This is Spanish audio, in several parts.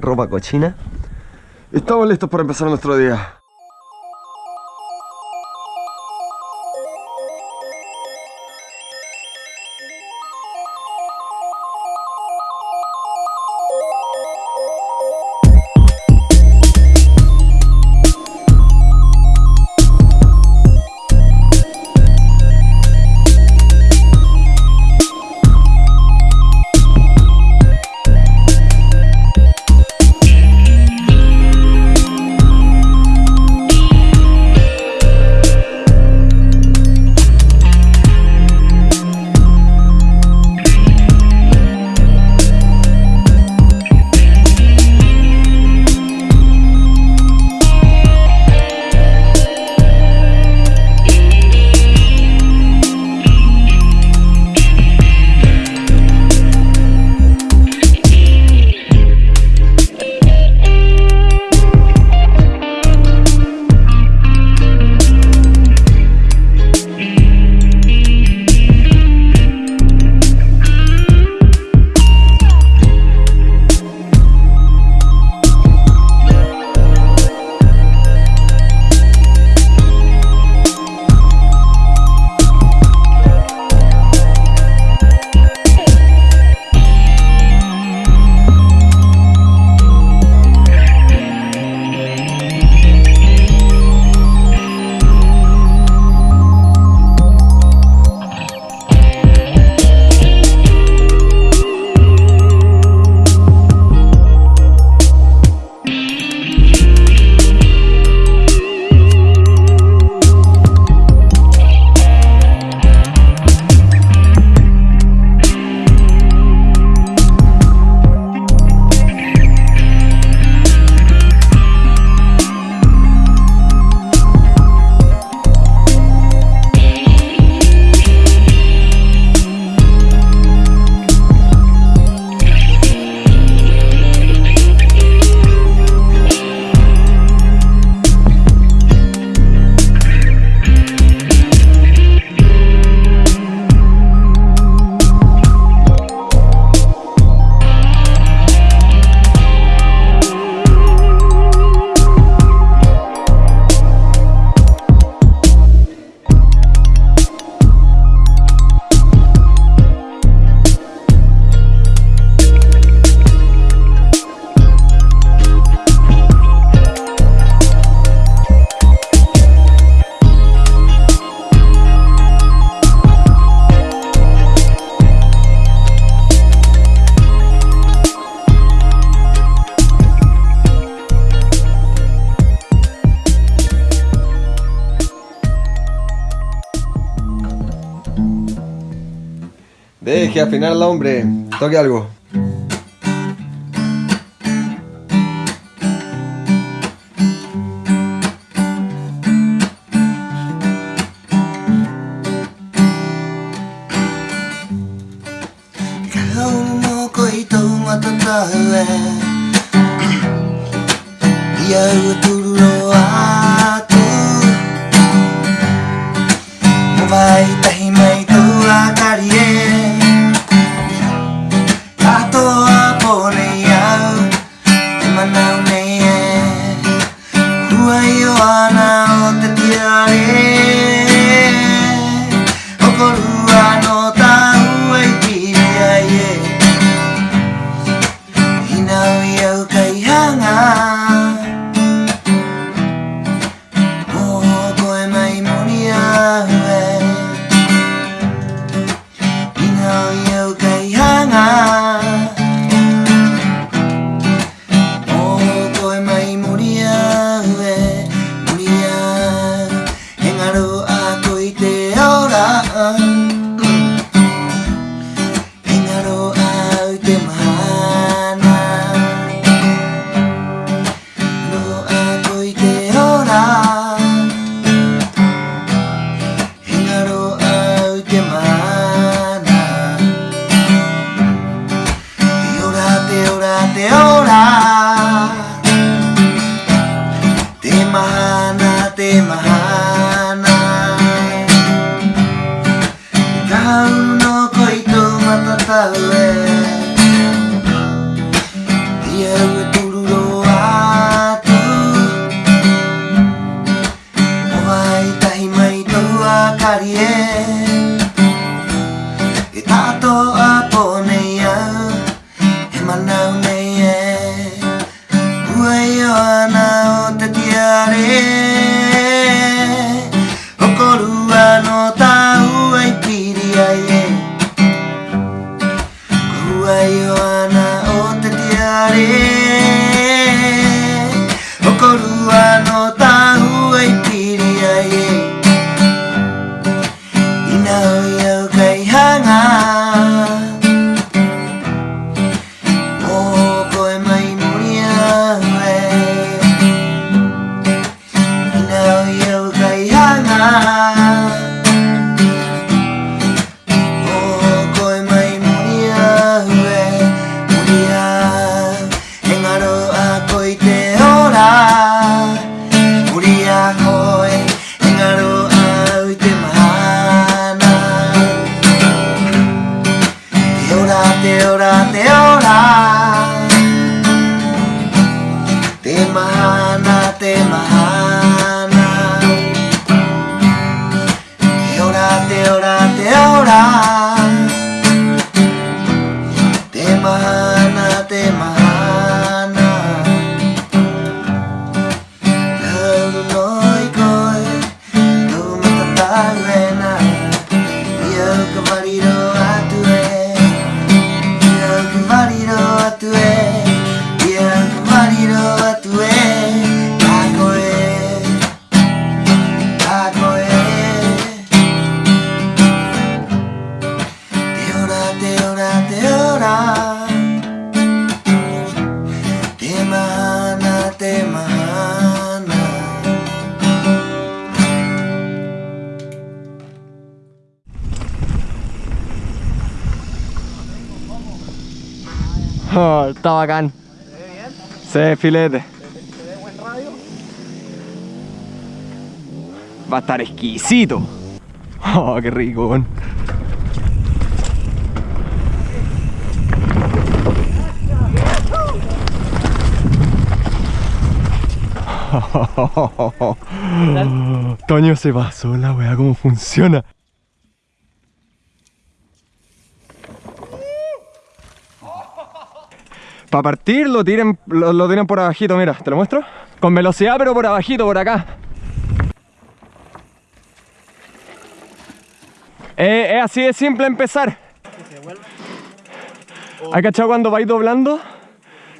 ropa cochina. Estamos listos para empezar nuestro día. que afinar la hombre. Toque algo. time Está bacán. Se ve filete. Va a estar exquisito. Oh, qué rico. Toño se pasó la weá, cómo funciona. Para partir lo tiren, lo, lo tiran por abajito, mira, ¿te lo muestro? Con velocidad pero por abajito, por acá. Eh, es así de simple empezar. ¿Hay cachado cuando vais doblando?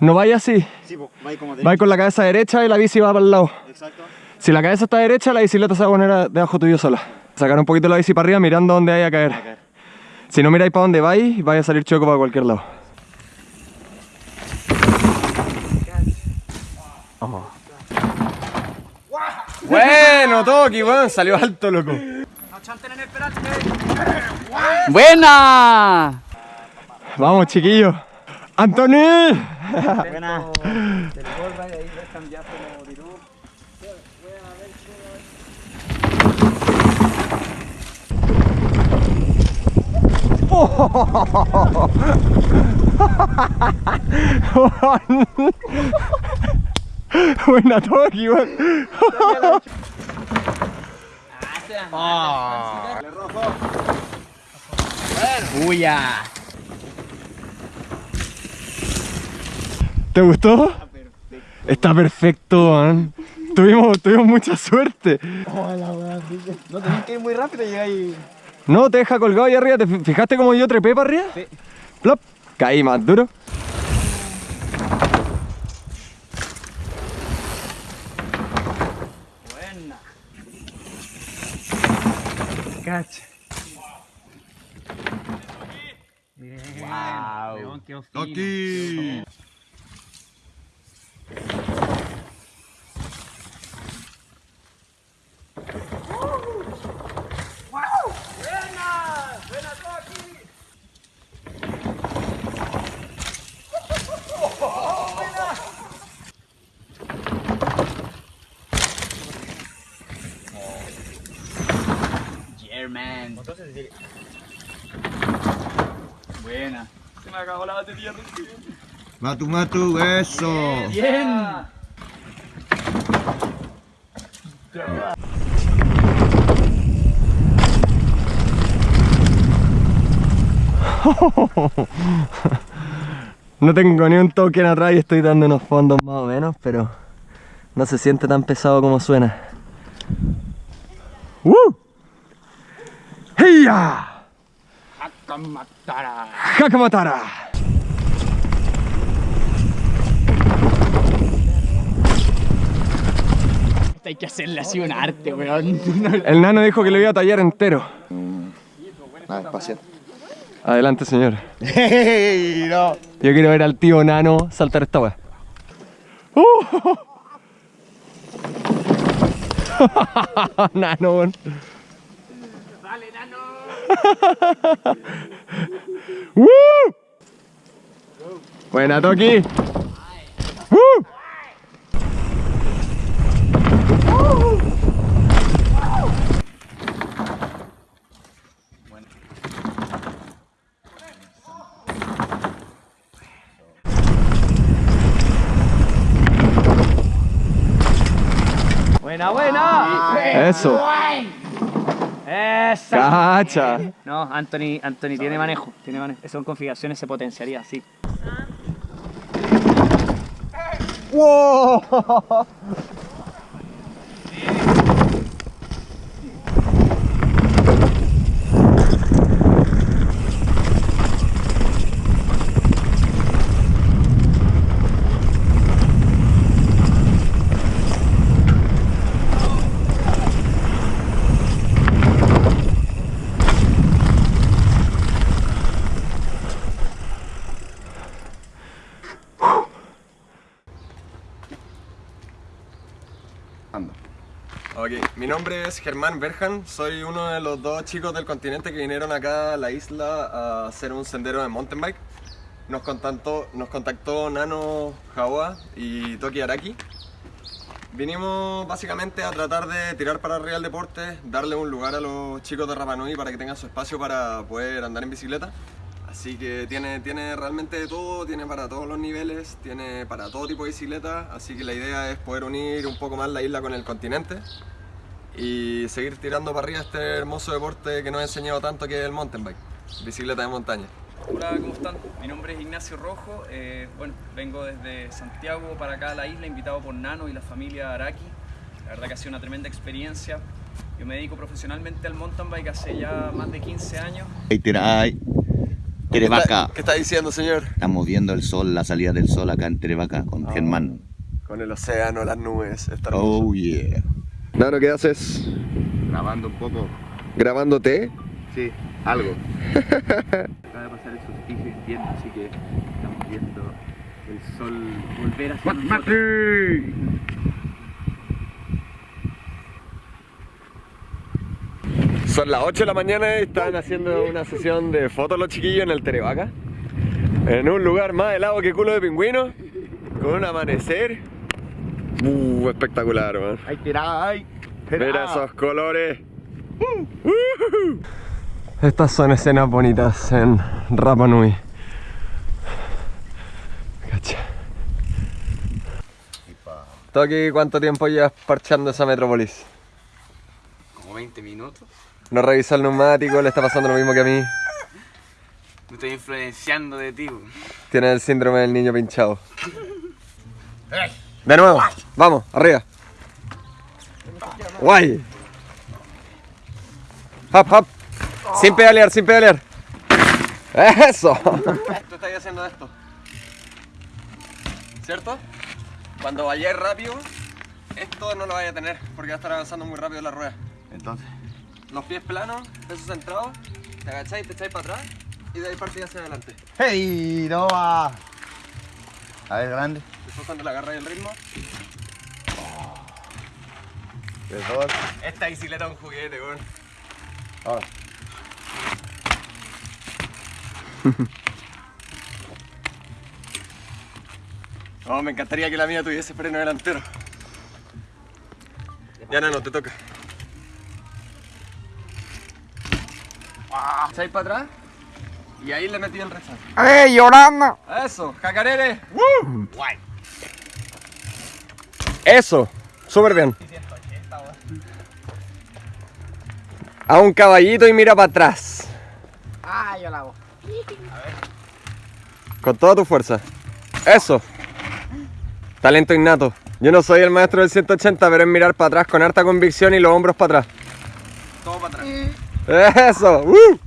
No vais así. Sí, como Vais con la cabeza derecha y la bici va para el lado. Exacto. Si la cabeza está derecha, la bicicleta se va a poner debajo tuyo sola. Sacar un poquito la bici para arriba mirando dónde hay a caer. Si no miráis para dónde vais, vais a salir choco para cualquier lado. Bueno, Toki, weón, salió alto, loco. ¡Buena! Vamos, chiquillos. ¡Anthony! Buena. Buena Toki, weón. ¡Uya! ¿Te gustó? Está perfecto, man. Tuvimos, tuvimos mucha suerte. No tenés que ir muy rápido y llegáis. No, te deja colgado ahí arriba. ¿Te fi- fijaste cómo yo trepé para arriba? Sí. Plop. Caí más duro. Buena. Cacha. Wow. qué Toki. German. Buena. Se me acabó la batería. Matu, matu, eso. Bien. No tengo ni un token atrás y estoy dando unos fondos más o menos, pero no se siente tan pesado como suena. ¡Woo! ¡Heya! Hakamatara. ¡Hakamatara! Esta hay que hacerle así un arte, weón. El nano dijo que lo iba a tallar entero. Ah, espacial. Adelante, señor. ¡Hey! No. Yo quiero ver al tío nano saltar esta weá. ¡Uh! nano, weón. ¡Uh! Buena, Toki. Buena, buena. Eso. Esa. Cacha. No, Anthony, Anthony tiene manejo, tiene manejo. Son configuraciones, se potenciaría así. ¡Wow! Ok, mi nombre es Germán Berjan, soy uno de los dos chicos del continente que vinieron acá a la isla a hacer un sendero de mountain bike. Nos contactó, nos contactó Nano Jawa y Toki Araki. Vinimos básicamente a tratar de tirar para arriba el deporte, darle un lugar a los chicos de Rapa Nui para que tengan su espacio para poder andar en bicicleta. Así que tiene, tiene realmente de todo, tiene para todos los niveles, tiene para todo tipo de bicicleta, así que la idea es poder unir un poco más la isla con el continente y seguir tirando para arriba este hermoso deporte que nos ha enseñado tanto que es el mountain bike, bicicleta de montaña. Hola, ¿cómo están? Mi nombre es Ignacio Rojo. eh, bueno, vengo desde Santiago para acá a la isla, invitado por Nano y la familia Araki. La verdad que ha sido una tremenda experiencia. Yo me dedico profesionalmente al mountain bike hace ya más de 15 años. Ahí tira, ay. Terevaca. ¿Qué está diciendo señor? Estamos viendo el sol, la salida del sol acá en Terevaca con Germán. Con el océano, las nubes, está hermoso. Oh yeah. Nano, ¿qué haces? Grabando un poco. ¿Grabándote? Sí, algo. Acaba de pasar el solsticio de invierno, así que estamos viendo el sol volver hacia nosotros. Son las 8 de la mañana y están haciendo una sesión de fotos los chiquillos en el Terevaca. En un lugar más helado que culo de pingüino. Con un amanecer. Uh, espectacular, man. Ay. Mira esos colores. Uh, Estas son escenas bonitas en Rapa Nui. Cacha. Toki, ¿cuánto tiempo llevas parchando esa metrópolis? Como 20 minutos. No revisa el neumático, le está pasando lo mismo que a mí. Me estoy influenciando de ti. weón. Tiene el síndrome del niño pinchado. De nuevo, vamos, arriba. Guay. Hop, hop. Sin pedalear, sin pedalear. Eso. Tú estás haciendo esto. ¿Cierto? Cuando vayáis rápido, esto no lo vaya a tener porque va a estar avanzando muy rápido la rueda. Entonces, Los pies planos, pesos centrados, te agacháis, te echáis para atrás y de ahí partís hacia adelante. ¡Hey! No va. A ver, grande. Después cuando le agarráis el ritmo, De dos. esta bicicleta es un juguete, weón. Ahora. No, me encantaría que la mía tuviese freno delantero. Ya no, no, te toca. ¿Echáis para atrás? Y ahí le metí el rechazo. ¡Ey, llorando! Eso, jacarere. ¡Woo! Eso, súper bien. A un caballito y mira para atrás. Ah, yo la hago. Con toda tu fuerza. Eso. Talento innato. Yo no soy el maestro del 180, pero es mirar para atrás con harta convicción y los hombros para atrás. Todo para atrás. Eso. ¡Uh!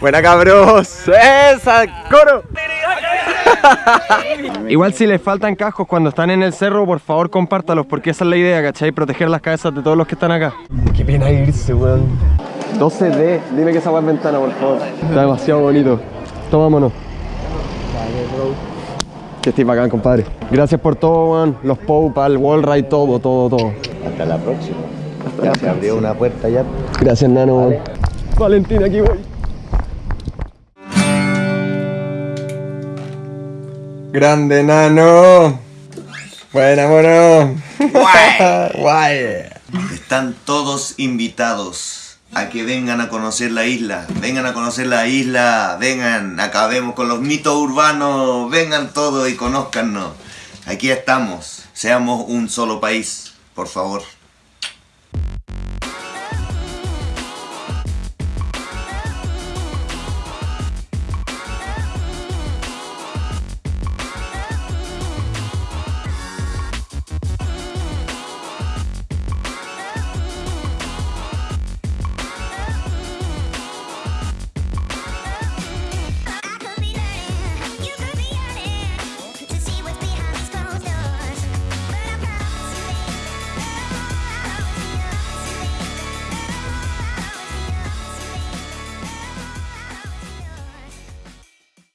Buena cabros. Esa, coro. Igual si les faltan cascos cuando están en el cerro, por favor compártalos, porque esa es la idea, ¿cachai? Proteger las cabezas de todos los que están acá. Qué pena irse, weón. 12D, dime que esa es ventana, por favor. Está demasiado bonito. Tomámonos. Que estés bacán, compadre. Gracias por todo, weón. Los Pope, el wall ride, todo, todo, todo. Hasta la próxima. Ya se abrió una puerta ya. Gracias, Nano. weón. Valentina, aquí voy. Grande, Nano. Buena, mono. Guay. Están todos invitados a que vengan a conocer la isla. Vengan a conocer la isla. Vengan, acabemos con los mitos urbanos. Vengan todos y conózcanos. Aquí estamos. Seamos un solo país, por favor.